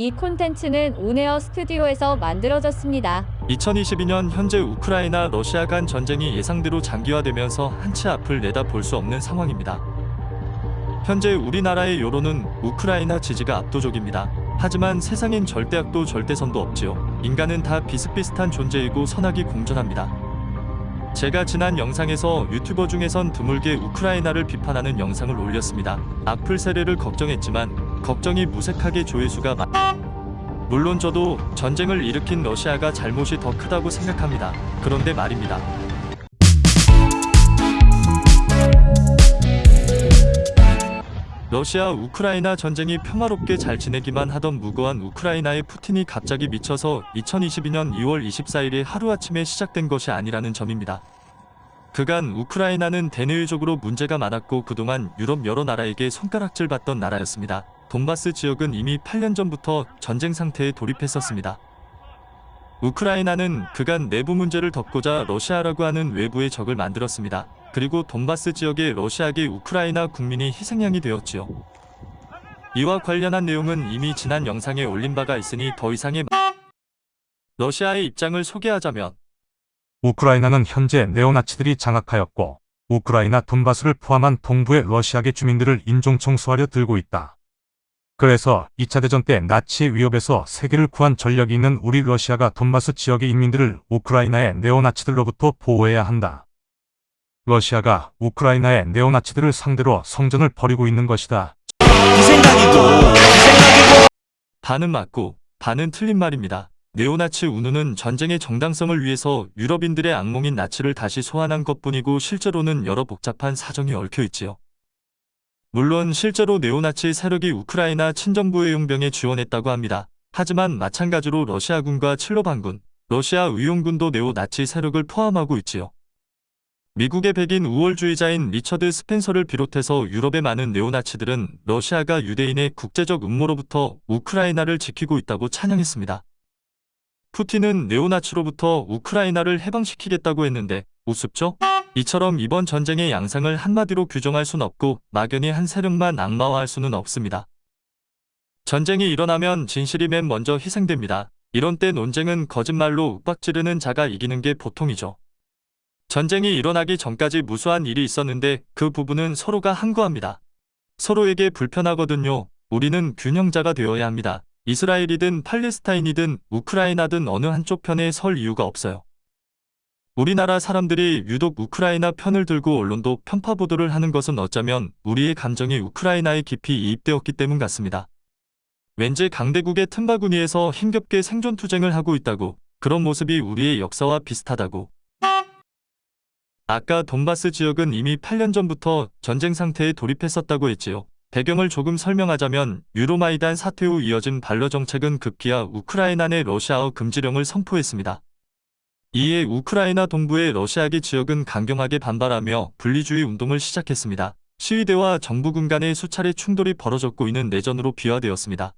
이 콘텐츠는 온에어 스튜디오에서 만들어졌습니다. 2022년 현재 우크라이나 러시아 간 전쟁이 예상대로 장기화되면서 한치 앞을 내다볼 수 없는 상황입니다. 현재 우리나라의 여론은 우크라이나 지지가 압도적입니다. 하지만 세상엔 절대악도 절대선도 없지요. 인간은 다 비슷비슷한 존재이고 선악이 공존합니다. 제가 지난 영상에서 유튜버 중에선 드물게 우크라이나를 비판하는 영상을 올렸습니다. 악플 세례를 걱정했지만 걱정이 무색하게 조회수가 많... 물론 저도 전쟁을 일으킨 러시아가 잘못이 더 크다고 생각합니다. 그런데 말입니다. 러시아 우크라이나 전쟁이 평화롭게 잘 지내기만 하던 무고한 우크라이나의 푸틴이 갑자기 미쳐서 2022년 2월 24일에 하루아침에 시작된 것이 아니라는 점입니다. 그간 우크라이나는 대내외적으로 문제가 많았고 그동안 유럽 여러 나라에게 손가락질 받던 나라였습니다. 돈바스 지역은 이미 8년 전부터 전쟁 상태에 돌입했었습니다. 우크라이나는 그간 내부 문제를 덮고자 러시아라고 하는 외부의 적을 만들었습니다. 그리고 돈바스 지역의 러시아계 우크라이나 국민이 희생양이 되었지요. 이와 관련한 내용은 이미 지난 영상에 올린 바가 있으니 더 이상의 러시아의 입장을 소개하자면 우크라이나는 현재 네오나치들이 장악하였고 우크라이나 돈바스를 포함한 동부의 러시아계 주민들을 인종청소하려 들고 있다. 그래서 2차 대전 때 나치의 위협에서 세계를 구한 전력이 있는 우리 러시아가 돈바스 지역의 인민들을 우크라이나의 네오나치들로부터 보호해야 한다. 러시아가 우크라이나의 네오나치들을 상대로 성전을 벌이고 있는 것이다. 이 생각이고 이 생각이고 반은 맞고 반은 틀린 말입니다. 네오나치 운운은 전쟁의 정당성을 위해서 유럽인들의 악몽인 나치를 다시 소환한 것뿐이고 실제로는 여러 복잡한 사정이 얽혀 있지요. 물론 실제로 네오나치 세력이 우크라이나 친정부의 용병에 지원했다고 합니다. 하지만 마찬가지로 러시아군과 친러반군, 러시아 의용군도 네오나치 세력을 포함하고 있지요. 미국의 백인 우월주의자인 리처드 스펜서를 비롯해서 유럽의 많은 네오나치들은 러시아가 유대인의 국제적 음모로부터 우크라이나를 지키고 있다고 찬양했습니다. 푸틴은 네오나치로부터 우크라이나를 해방시키겠다고 했는데 우습죠? 이처럼 이번 전쟁의 양상을 한마디로 규정할 순 없고 막연히 한 세력만 악마화할 수는 없습니다. 전쟁이 일어나면 진실이 맨 먼저 희생됩니다. 이런 때 논쟁은 거짓말로 윽박지르는 자가 이기는 게 보통이죠. 전쟁이 일어나기 전까지 무수한 일이 있었는데 그 부분은 서로가 항거합니다. 서로에게 불편하거든요. 우리는 균형자가 되어야 합니다. 이스라엘이든 팔레스타인이든 우크라이나든 어느 한쪽 편에 설 이유가 없어요. 우리나라 사람들이 유독 우크라이나 편을 들고 언론도 편파 보도를 하는 것은 어쩌면 우리의 감정이 우크라이나에 깊이 이입되었기 때문 같습니다. 왠지 강대국의 틈바구니에서 힘겹게 생존 투쟁을 하고 있다고 그런 모습이 우리의 역사와 비슷하다고 아까 돈바스 지역은 이미 8년 전부터 전쟁 상태에 돌입했었다고 했지요. 배경을 조금 설명하자면 유로마이단 사태 후 이어진 반러 정책은 급기야 우크라이나 내 러시아어 금지령을 선포했습니다. 이에 우크라이나 동부의 러시아계 지역은 강경하게 반발하며 분리주의 운동을 시작했습니다. 시위대와 정부군 간의 수차례 충돌이 벌어졌고 이는 내전으로 비화되었습니다.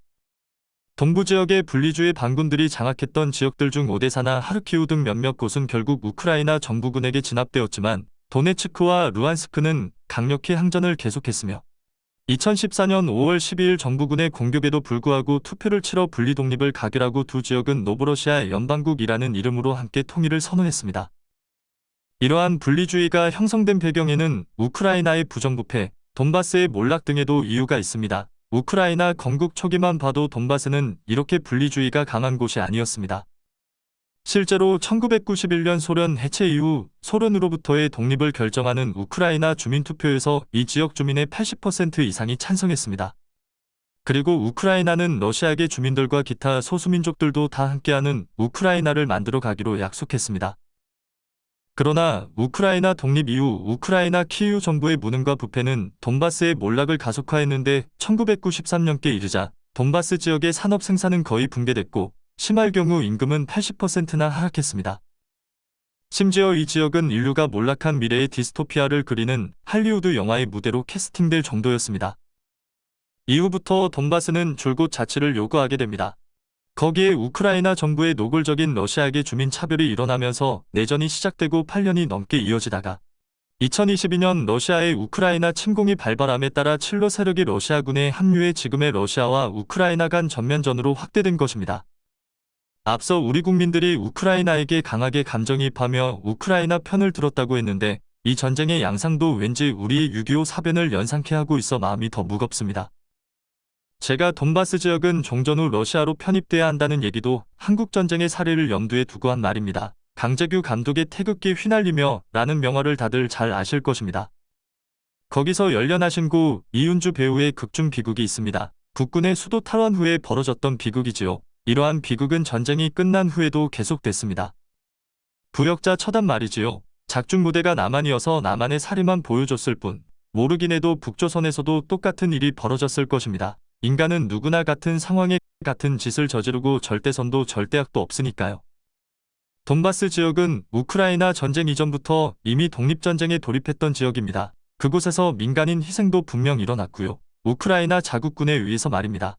동부 지역의 분리주의 반군들이 장악했던 지역들 중 오데사나 하르키우 등 몇몇 곳은 결국 우크라이나 정부군에게 진압되었지만 도네츠크와 루안스크는 강력히 항전을 계속했으며 2014년 5월 12일 정부군의 공격에도 불구하고 투표를 치러 분리 독립을 가결하고 두 지역은 노브러시아 연방국이라는 이름으로 함께 통일을 선언했습니다. 이러한 분리주의가 형성된 배경에는 우크라이나의 부정부패, 돈바스의 몰락 등에도 이유가 있습니다. 우크라이나 건국 초기만 봐도 돈바스는 이렇게 분리주의가 강한 곳이 아니었습니다. 실제로 1991년 소련 해체 이후 소련으로부터의 독립을 결정하는 우크라이나 주민투표에서 이 지역 주민의 80% 이상이 찬성했습니다. 그리고 우크라이나는 러시아계 주민들과 기타 소수민족들도 다 함께하는 우크라이나를 만들어 가기로 약속했습니다. 그러나 우크라이나 독립 이후 우크라이나 키이우 정부의 무능과 부패는 돈바스의 몰락을 가속화했는데 1993년께 이르자 돈바스 지역의 산업 생산은 거의 붕괴됐고 심할 경우 임금은 80%나 하락했습니다. 심지어 이 지역은 인류가 몰락한 미래의 디스토피아를 그리는 할리우드 영화의 무대로 캐스팅될 정도였습니다. 이후부터 돈바스는 줄곧 자치를 요구하게 됩니다. 거기에 우크라이나 정부의 노골적인 러시아계 주민 차별이 일어나면서 내전이 시작되고 8년이 넘게 이어지다가 2022년 러시아의 우크라이나 침공이 발발함에 따라 칠로 세력이 러시아군에 합류해 지금의 러시아와 우크라이나 간 전면전으로 확대된 것입니다. 앞서 우리 국민들이 우크라이나에게 강하게 감정이입하며 우크라이나 편을 들었다고 했는데 이 전쟁의 양상도 왠지 우리의 6.25 사변을 연상케 하고 있어 마음이 더 무겁습니다. 제가 돈바스 지역은 종전 후 러시아로 편입돼야 한다는 얘기도 한국전쟁의 사례를 염두에 두고 한 말입니다. 강재규 감독의 태극기 휘날리며 라는 명화를 다들 잘 아실 것입니다. 거기서 열연하신 구 이윤주 배우의 극중 비극이 있습니다. 국군의 수도 탈환 후에 벌어졌던 비극이지요. 이러한 비극은 전쟁이 끝난 후에도 계속됐습니다. 부역자 처단 말이지요. 작중 부대가 남한이어서 남한의 사리만 보여줬을 뿐 모르긴 해도 북조선에서도 똑같은 일이 벌어졌을 것입니다. 인간은 누구나 같은 상황에 같은 짓을 저지르고 절대선도 절대악도 없으니까요. 돈바스 지역은 우크라이나 전쟁 이전부터 이미 독립전쟁에 돌입했던 지역입니다. 그곳에서 민간인 희생도 분명 일어났고요. 우크라이나 자국군에 의해서 말입니다.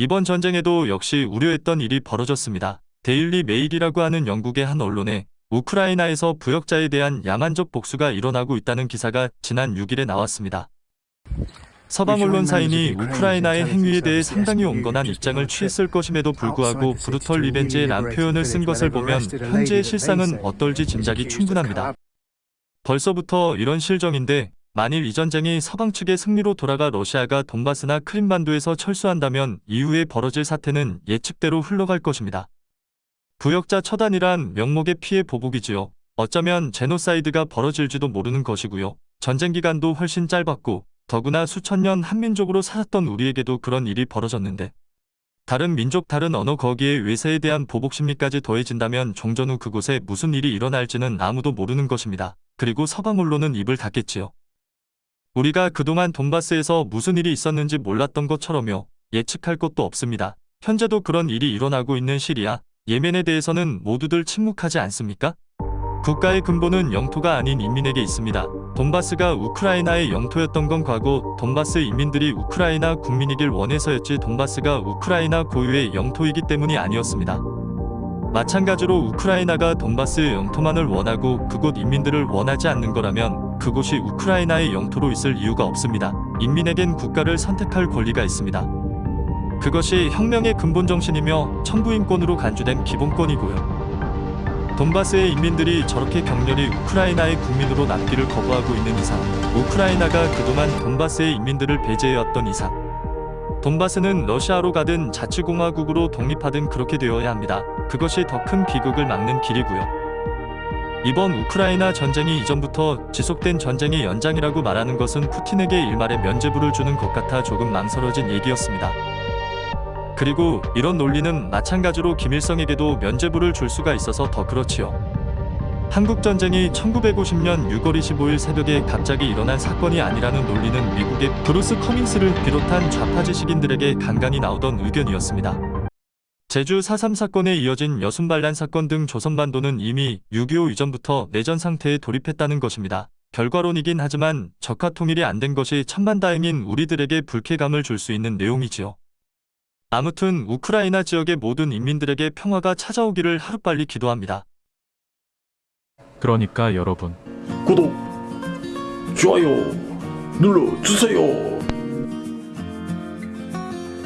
이번 전쟁에도 역시 우려했던 일이 벌어졌습니다. 데일리 메일이라고 하는 영국의 한 언론에 우크라이나에서 부역자에 대한 야만적 복수가 일어나고 있다는 기사가 지난 6일에 나왔습니다. 서방 언론사인이 우크라이나의 행위에 대해 상당히 온건한 입장을 취했을 것임에도 불구하고 brutal revenge란 표현을 쓴 것을 보면 현재의 실상은 어떨지 짐작이 충분합니다. 벌써부터 이런 실정인데 만일 이 전쟁이 서방 측의 승리로 돌아가 러시아가 돈바스나 크림반도에서 철수한다면 이후에 벌어질 사태는 예측대로 흘러갈 것입니다. 부역자 처단이란 명목의 피의 보복이지요. 어쩌면 제노사이드가 벌어질지도 모르는 것이고요. 전쟁 기간도 훨씬 짧았고 더구나 수천 년 한민족으로 살았던 우리에게도 그런 일이 벌어졌는데 다른 민족 다른 언어 거기에 외세에 대한 보복 심리까지 더해진다면 종전 후 그곳에 무슨 일이 일어날지는 아무도 모르는 것입니다. 그리고 서방 언론은 입을 닫겠지요. 우리가 그동안 돈바스에서 무슨 일이 있었는지 몰랐던 것처럼요. 예측할 것도 없습니다. 현재도 그런 일이 일어나고 있는 시리아, 예멘에 대해서는 모두들 침묵하지 않습니까? 국가의 근본은 영토가 아닌 인민에게 있습니다. 돈바스가 우크라이나의 영토였던 건 과거 돈바스 인민들이 우크라이나 국민이길 원해서였지 돈바스가 우크라이나 고유의 영토이기 때문이 아니었습니다. 마찬가지로 우크라이나가 돈바스의 영토만을 원하고 그곳 인민들을 원하지 않는 거라면 그곳이 우크라이나의 영토로 있을 이유가 없습니다. 인민에겐 국가를 선택할 권리가 있습니다. 그것이 혁명의 근본 정신이며 천부인권으로 간주된 기본권이고요. 돈바스의 인민들이 저렇게 격렬히 우크라이나의 국민으로 남기를 거부하고 있는 이상, 우크라이나가 그동안 돈바스의 인민들을 배제해왔던 이상, 돈바스는 러시아로 가든 자치공화국으로 독립하든 그렇게 되어야 합니다. 그것이 더 큰 비극을 막는 길이고요. 이번 우크라이나 전쟁이 이전부터 지속된 전쟁의 연장이라고 말하는 것은 푸틴에게 일말의 면죄부를 주는 것 같아 조금 망설여진 얘기였습니다. 그리고 이런 논리는 마찬가지로 김일성에게도 면죄부를 줄 수가 있어서 더 그렇지요. 한국전쟁이 1950년 6월 25일 새벽에 갑자기 일어난 사건이 아니라는 논리는 미국의 브루스 커밍스를 비롯한 좌파 지식인들에게 간간히 나오던 의견이었습니다. 제주 4.3 사건에 이어진 여순반란 사건 등 조선반도는 이미 6.25 이전부터 내전 상태에 돌입했다는 것입니다. 결과론이긴 하지만 적화 통일이 안 된 것이 천만다행인 우리들에게 불쾌감을 줄 수 있는 내용이지요. 아무튼 우크라이나 지역의 모든 인민들에게 평화가 찾아오기를 하루빨리 기도합니다. 그러니까 여러분 구독, 좋아요 눌러주세요.